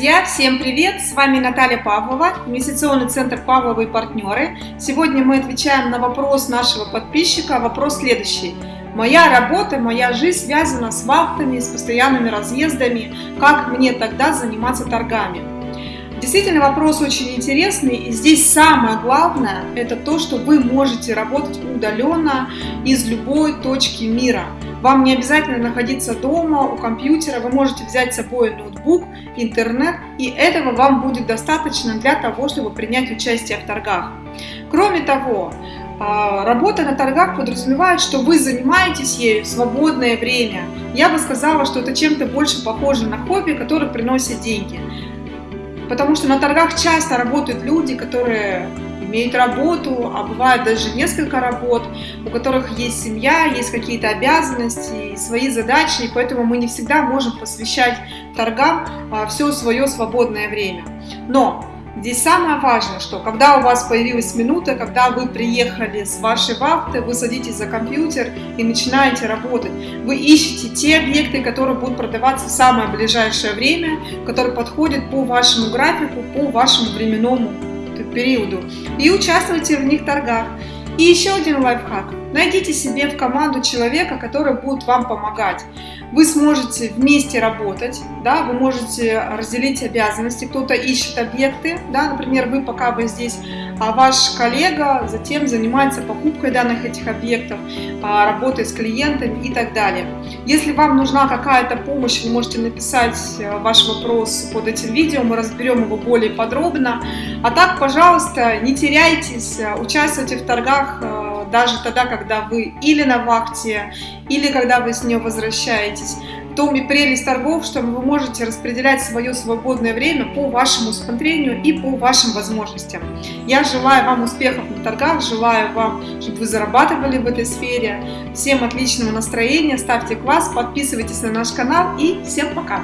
Друзья, всем привет! С вами Наталья Павлова, инвестиционный центр Павловы и партнеры. Сегодня мы отвечаем на вопрос нашего подписчика. Вопрос следующий. Моя работа, моя жизнь связана с вахтами, с постоянными разъездами. Как мне тогда заниматься торгами? Действительно, вопрос очень интересный. И здесь самое главное, это то, что вы можете работать удаленно из любой точки мира. Вам не обязательно находиться дома, у компьютера, вы можете взять с собой ноутбук, интернет, и этого вам будет достаточно для того, чтобы принять участие в торгах. Кроме того, а, работа на торгах подразумевает, что вы занимаетесь ею в свободное время. Я бы сказала, что это чем-то больше похоже на хобби, которое приносит деньги. Потому что на торгах часто работают люди, которые имеют работу, а бывает даже несколько работ, у которых есть семья, есть какие-то обязанности, свои задачи, и поэтому мы не всегда можем посвящать торгам а, все свое свободное время. Но Здесь самое важное, что когда у вас появилась минута, когда вы приехали с вашей вахты, вы садитесь за компьютер и начинаете работать. Вы ищете те объекты, которые будут продаваться в самое ближайшее время, которые подходят по вашему графику, по вашему временному периоду и участвуйте в них торгах. И еще один лайфхак. Найдите себе в команду человека, который будет вам помогать. Вы сможете вместе работать, да, вы можете разделить обязанности, кто-то ищет объекты, да, например, вы пока вы здесь, а ваш коллега затем занимается покупкой данных этих объектов, а, работой с клиентами и так далее. Если вам нужна какая-то помощь, вы можете написать э, ваш вопрос под этим видео, мы разберем его более подробно. А так, пожалуйста, не теряйтесь, э, участвуйте в торгах э, даже тогда, когда вы или на вахте, или когда вы с нее возвращаетесь. В том и прелесть торгов, что вы можете распределять свое свободное время по вашему усмотрению и по вашим возможностям. Я желаю вам успехов на торгах, желаю вам, чтобы вы зарабатывали в этой сфере. Всем отличного настроения, ставьте класс, подписывайтесь на наш канал и всем пока!